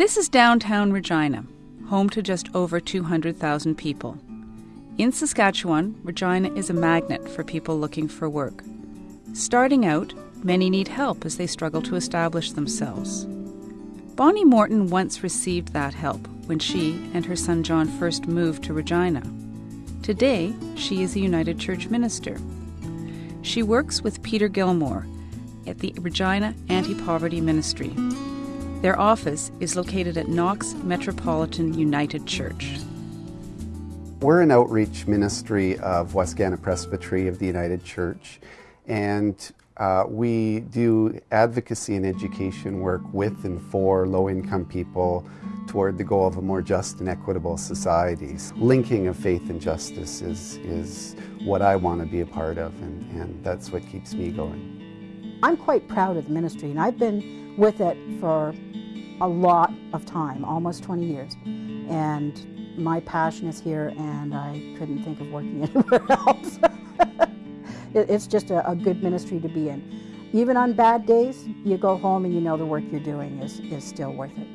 This is downtown Regina, home to just over 200,000 people. In Saskatchewan, Regina is a magnet for people looking for work. Starting out, many need help as they struggle to establish themselves. Bonnie Morton once received that help when she and her son John first moved to Regina. Today, she is a United Church minister. She works with Peter Gilmore at the Regina Anti Poverty Ministry. Their office is located at Knox Metropolitan United Church. We're an outreach ministry of Wascana Presbytery of the United Church, and uh, we do advocacy and education work with and for low income people toward the goal of a more just and equitable society. Linking of faith and justice is, is what I want to be a part of, and, and that's what keeps me going. I'm quite proud of the ministry, and I've been with it for a lot of time, almost 20 years. And my passion is here, and I couldn't think of working anywhere else. it's just a, a, good ministry to be in. Even on bad days, you go home and you know the work you're doing is, is still worth it.